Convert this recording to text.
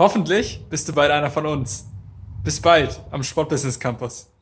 Hoffentlich bist du bald einer von uns. Bis bald am Sportbusiness Campus.